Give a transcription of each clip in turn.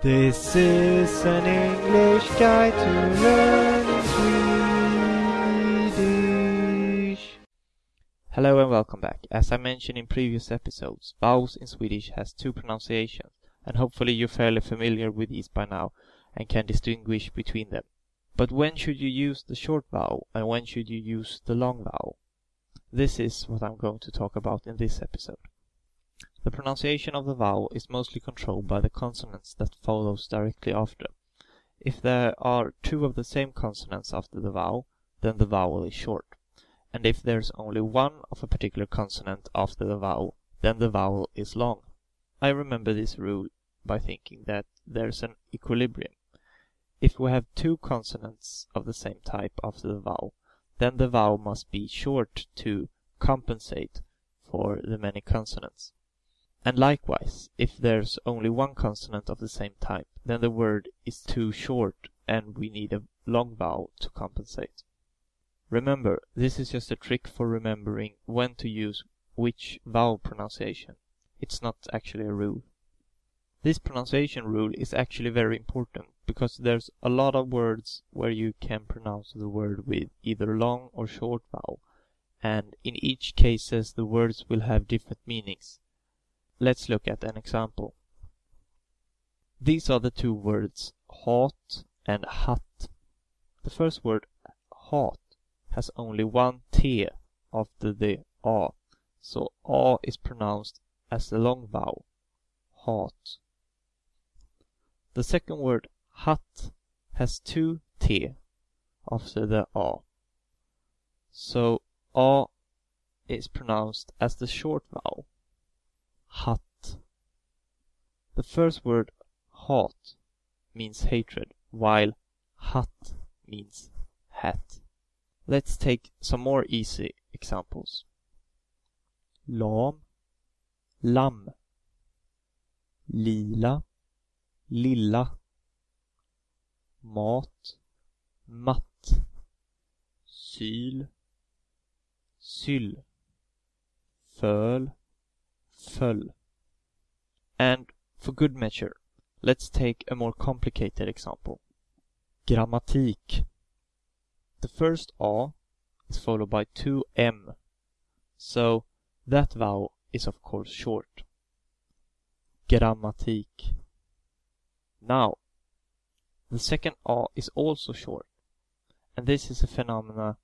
This is an English guide to learning Swedish. Hello and welcome back. As I mentioned in previous episodes, vowels in Swedish has two pronunciations, and hopefully you're fairly familiar with these by now and can distinguish between them. But when should you use the short vowel and when should you use the long vowel? This is what I'm going to talk about in this episode. The pronunciation of the vowel is mostly controlled by the consonants that follows directly after. If there are two of the same consonants after the vowel, then the vowel is short. And if there's only one of a particular consonant after the vowel, then the vowel is long. I remember this rule by thinking that there's an equilibrium. If we have two consonants of the same type after the vowel, then the vowel must be short to compensate for the many consonants. And likewise, if there's only one consonant of the same type, then the word is too short and we need a long vowel to compensate. Remember, this is just a trick for remembering when to use which vowel pronunciation. It's not actually a rule. This pronunciation rule is actually very important because there's a lot of words where you can pronounce the word with either long or short vowel and in each cases the words will have different meanings. Let's look at an example. These are the two words hat and hatt. The first word hat has only one T after the A, so A is pronounced as the long vowel, hat. The second word hatt has two T after the A, so A is pronounced as the short vowel, hatt. The first word hat means hatred, while hatt means hat. Let's take some more easy examples. Lam, lam. Lila, lilla. Mat, matt. Syl, syll. Föl, föll. And for good measure, let's take a more complicated example. Grammatik. The first A is followed by two M, so that vowel is of course short. Grammatik. Now, the second A is also short, and this is a phenomena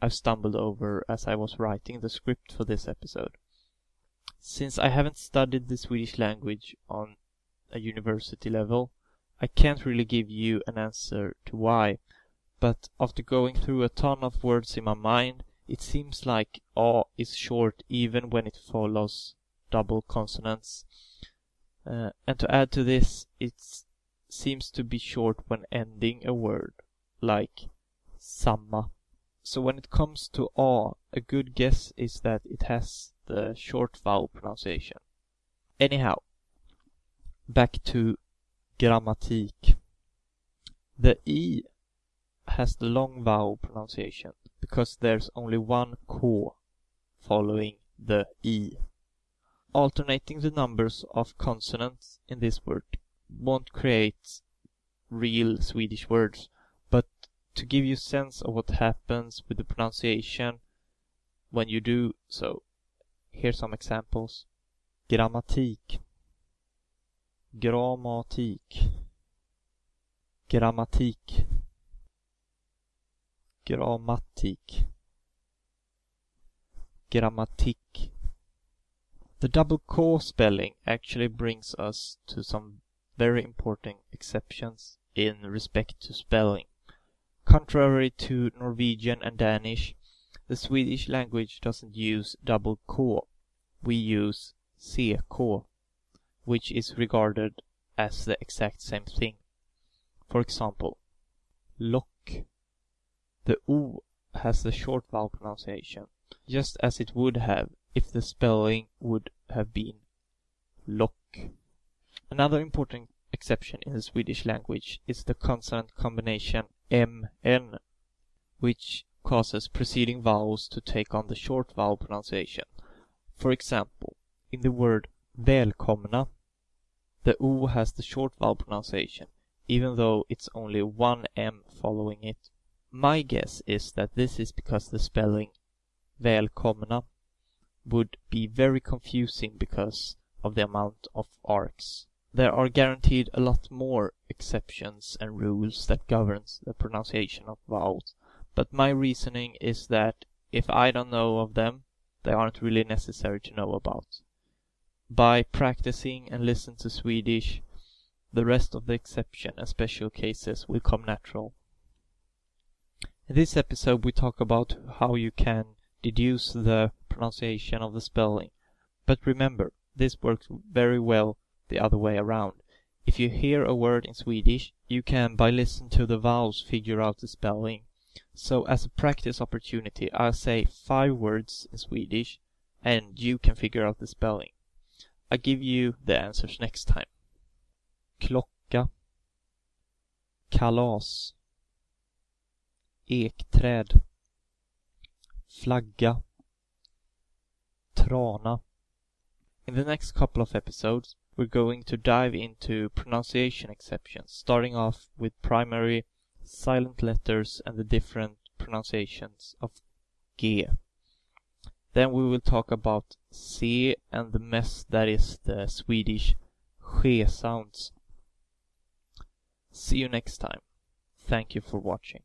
I've stumbled over as I was writing the script for this episode. Since I haven't studied the Swedish language on a university level, I can't really give you an answer to why, but after going through a ton of words in my mind, it seems like A is short even when it follows double consonants. Uh, and to add to this, it seems to be short when ending a word, like samma. So when it comes to A, a good guess is that it has the short vowel pronunciation. Anyhow, back to grammatik. The E has the long vowel pronunciation because there's only one K following the E. Alternating the numbers of consonants in this word won't create real Swedish words, to give you a sense of what happens with the pronunciation when you do so, Here's some examples. Grammatik. Grammatik. Grammatik. Grammatik. Grammatik. The double K spelling actually brings us to some very important exceptions in respect to spelling. Contrary to Norwegian and Danish, the Swedish language doesn't use double K. We use CK, which is regarded as the exact same thing. For example, lock. The O has the short vowel pronunciation, just as it would have if the spelling would have been lock. Another important exception in the Swedish language is the consonant combination MN, which causes preceding vowels to take on the short vowel pronunciation. For example, in the word välkomna, The O has the short vowel pronunciation, even though it's only one M following it. My guess is that this is because the spelling välkomna would be very confusing because of the amount of arcs. There are guaranteed a lot more exceptions and rules that governs the pronunciation of vowels, but my reasoning is that if I don't know of them, they aren't really necessary to know about. By practicing and listen to Swedish, the rest of the exception and special cases will come natural. In this episode we talk about how you can deduce the pronunciation of the spelling. But remember, this works very well the other way around. If you hear a word in Swedish, you can by listening to the vowels figure out the spelling. So as a practice opportunity, I'll say five words in Swedish and you can figure out the spelling. I'll give you the answers next time. Klocka Kalas Ekträd Flagga Trana In the next couple of episodes we're going to dive into pronunciation exceptions, starting off with primary silent letters and the different pronunciations of G. Then we will talk about C and the mess that is the Swedish ske sounds. See you next time. Thank you for watching.